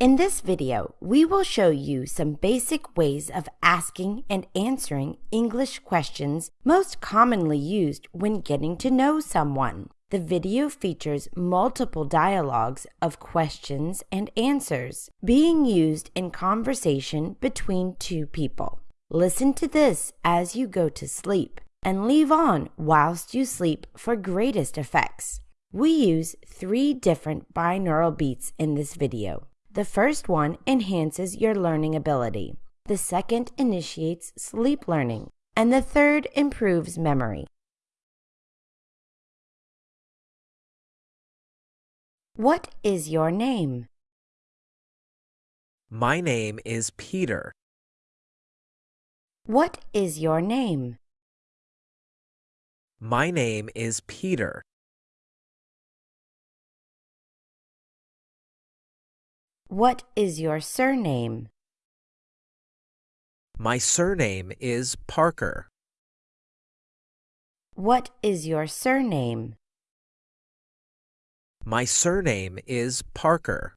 In this video, we will show you some basic ways of asking and answering English questions most commonly used when getting to know someone. The video features multiple dialogues of questions and answers being used in conversation between two people. Listen to this as you go to sleep and leave on whilst you sleep for greatest effects. We use three different binaural beats in this video. The first one enhances your learning ability. The second initiates sleep learning. And the third improves memory. What is your name? My name is Peter. What is your name? My name is Peter. What is your surname? My surname is Parker. What is your surname? My surname is Parker.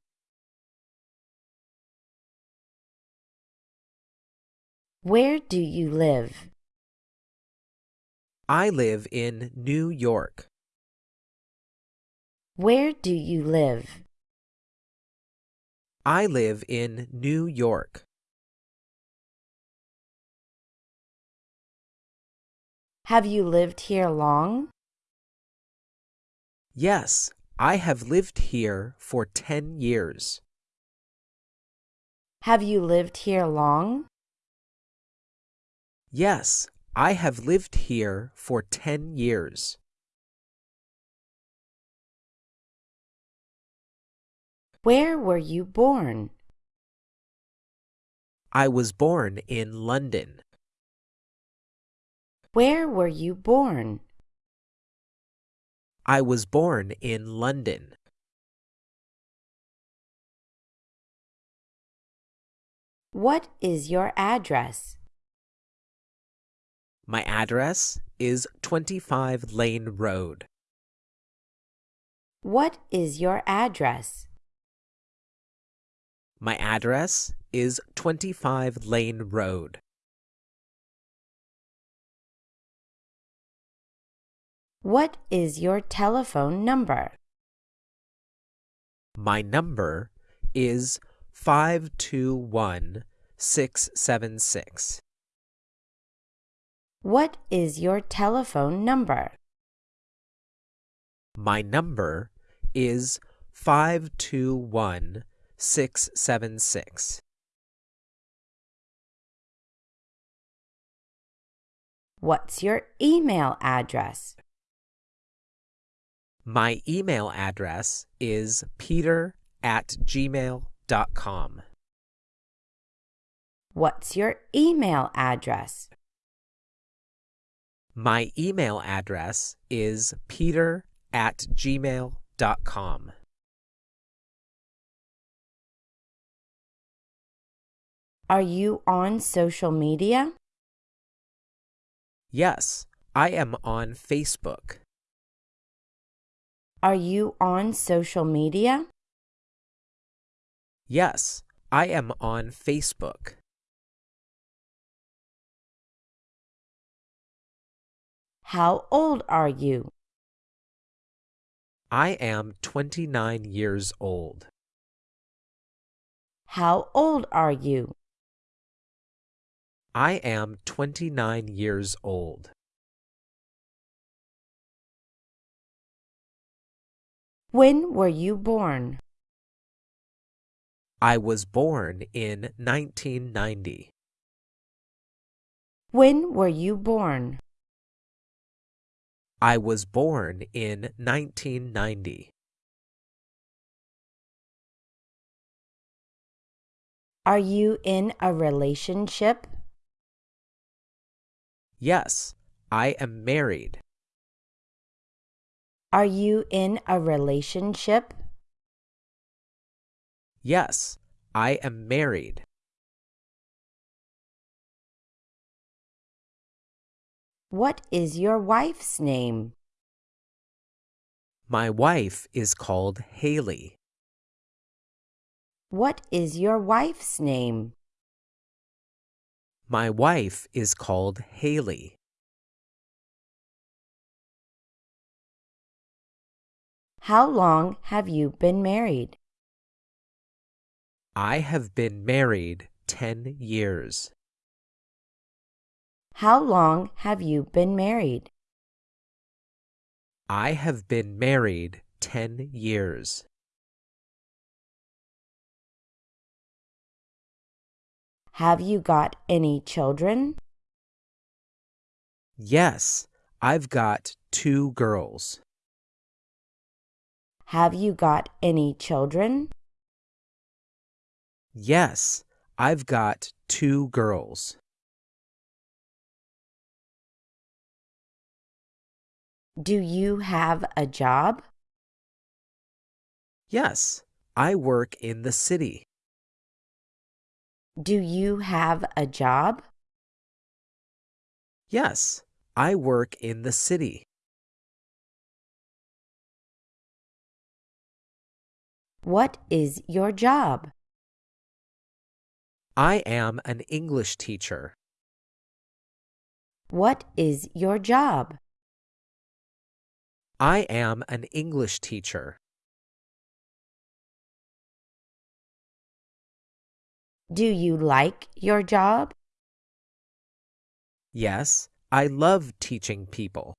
Where do you live? I live in New York. Where do you live? I live in New York. Have you lived here long? Yes, I have lived here for 10 years. Have you lived here long? Yes, I have lived here for 10 years. Where were you born? I was born in London. Where were you born? I was born in London. What is your address? My address is 25 Lane Road. What is your address? My address is 25 Lane Road. What is your telephone number? My number is 521 676. What is your telephone number? My number is 521 676. What's your email address? My email address is peter at gmail.com. What's your email address? My email address is peter at gmail.com. Are you on social media? Yes, I am on Facebook. Are you on social media? Yes, I am on Facebook. How old are you? I am 29 years old. How old are you? I am 29 years old. When were you born? I was born in 1990. When were you born? I was born in 1990. Are you in a relationship? Yes, I am married. Are you in a relationship? Yes, I am married. What is your wife's name? My wife is called Haley. What is your wife's name? My wife is called Haley. How long have you been married? I have been married 10 years. How long have you been married? I have been married 10 years. Have you got any children? Yes, I've got two girls. Have you got any children? Yes, I've got two girls. Do you have a job? Yes, I work in the city. Do you have a job? Yes, I work in the city. What is your job? I am an English teacher. What is your job? I am an English teacher. Do you like your job? Yes, I love teaching people.